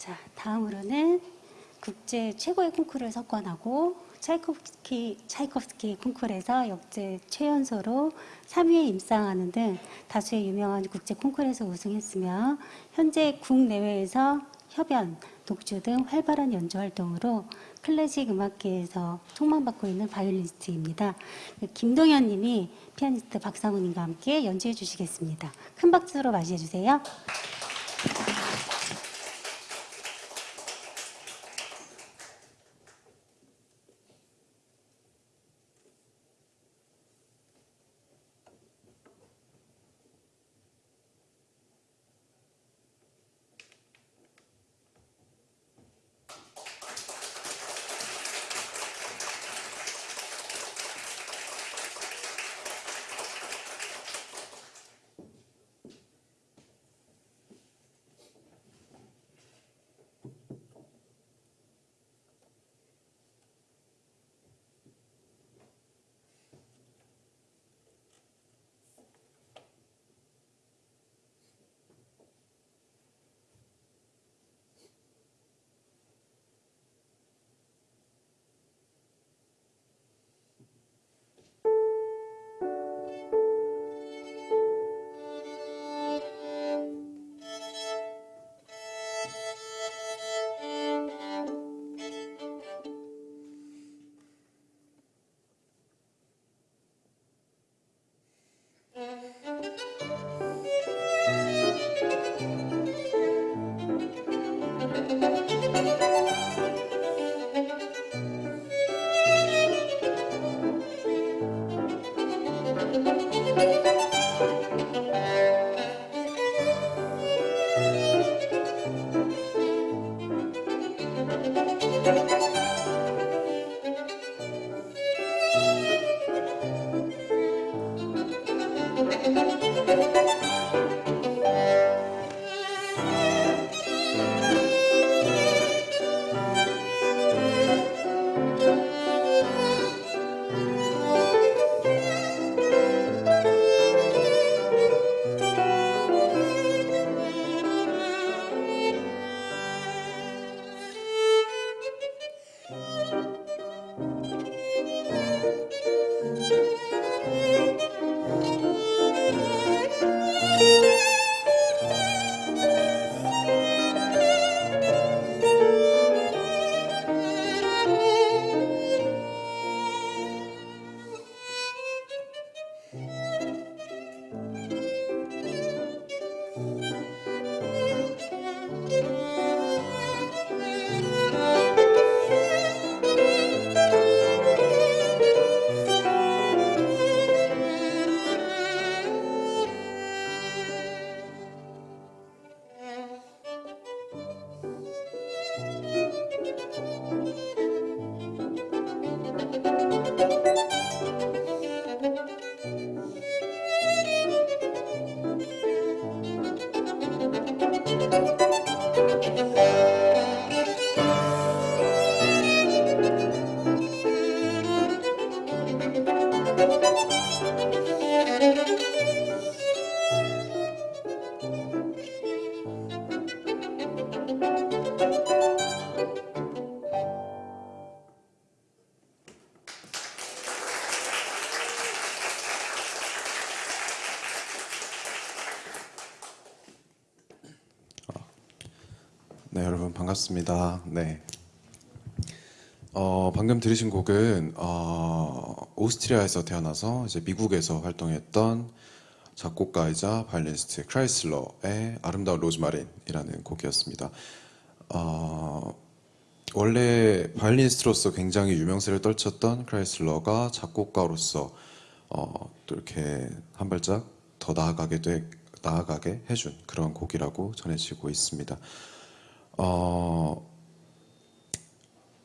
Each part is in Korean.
자, 다음으로는 국제 최고의 콩쿠르를 석권하고 차이콥스키, 차이콥스키 콩쿠르에서 역대 최연소로 3위에 입상하는 등 다수의 유명한 국제 콩쿠르에서 우승했으며 현재 국내외에서 협연, 독주 등 활발한 연주 활동으로 클래식 음악계에서 총망받고 있는 바이올리니스트입니다. 김동현 님이 피아니스트 박상훈 님과 함께 연주해 주시겠습니다. 큰 박수로 맞이해 주세요. 반갑습니다. 네. 어, 방금 들으신 곡은 어, 오스트리아에서 태어나서 이제 미국에서 활동했던 작곡가이자 바이올리니스트 크라이슬러의 아름다운 로즈마린이라는 곡이었습니다. 어, 원래 바이올리니스트로서 굉장히 유명세를 떨쳤던 크라이슬러가 작곡가로서 어, 또 이렇게 한 발짝 더 나아가게 돼 나아가게 해준 그런 곡이라고 전해지고 있습니다. 어,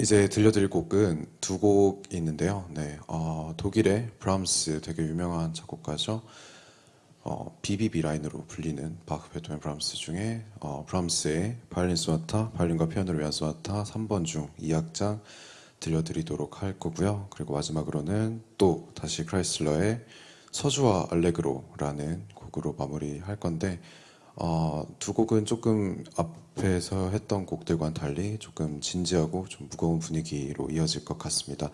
이제 들려드릴 곡은 두곡 있는데요. 네, 어, 독일의 브람스 되게 유명한 작곡가죠. 어, BBB 라인으로 불리는 바흐, 베토벤, 브람스 중에 어, 브람스의 바이올린 소나타, 바이올린과 피아노를 위한 소나타 3번 중 2악장 들려드리도록 할 거고요. 그리고 마지막으로는 또 다시 크라이슬러의 서주와 알레그로라는 곡으로 마무리할 건데 어, 두 곡은 조금 앞에서 했던 곡들과는 달리 조금 진지하고 좀 무거운 분위기로 이어질 것 같습니다.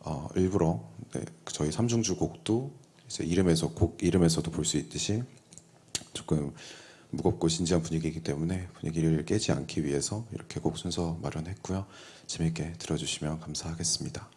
어, 일부러 네, 저희 삼중주 곡도 이제 이름에서 곡 이름에서도 볼 수 있듯이 조금 무겁고 진지한 분위기이기 때문에 분위기를 깨지 않기 위해서 이렇게 곡 순서 마련했고요. 재밌게 들어주시면 감사하겠습니다.